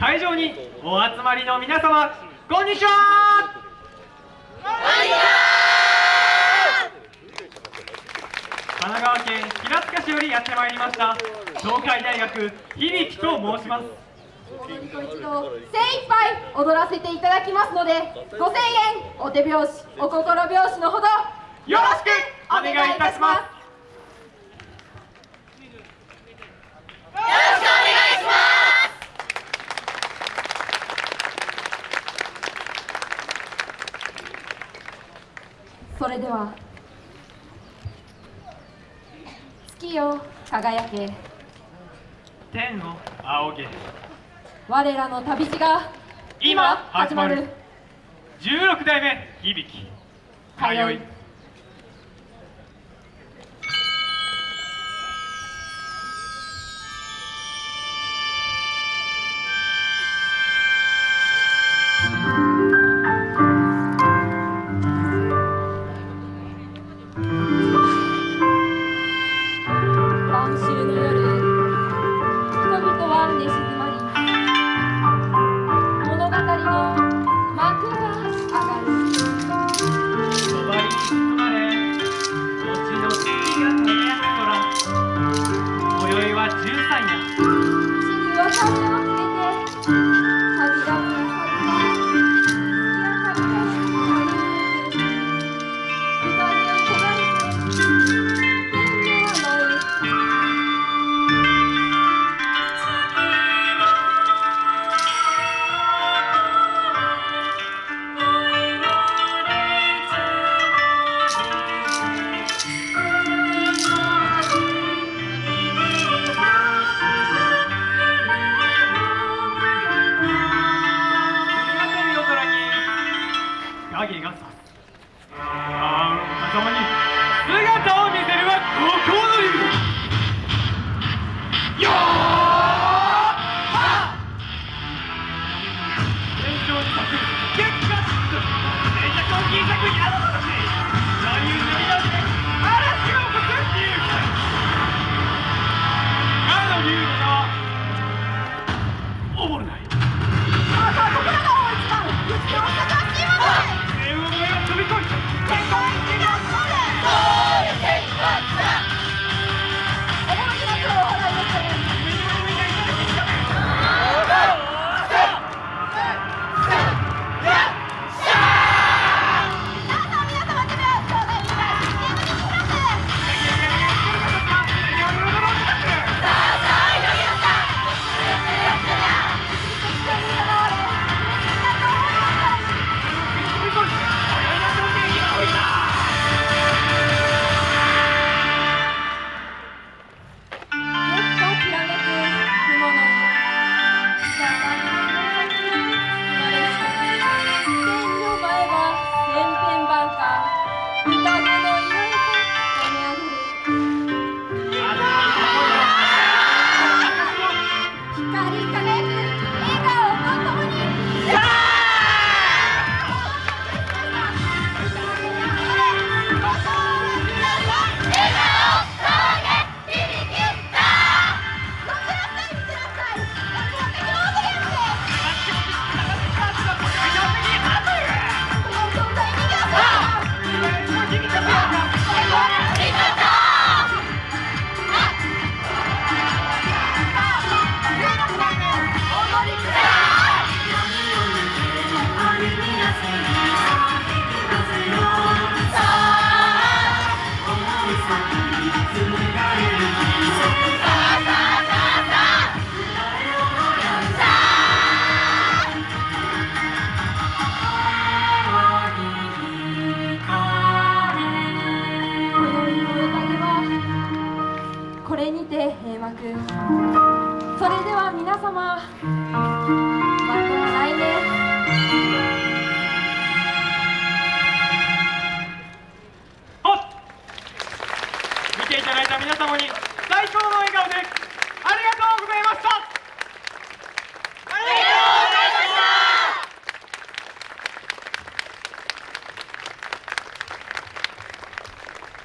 会場にお集まりの皆様こんにちは。神奈川県平塚市よりやってまいりました東海大学響と申します。応援と一度精一杯踊らせていただきますのでご声円お手拍子お心拍子のほどよろしくお願いいたします。それでは。月よ輝け。天を仰げ。我らの旅路が今始まる。16代目響。き通い。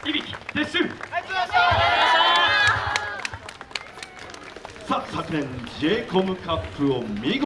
いびき撤収さあ昨年 j コムカップを見事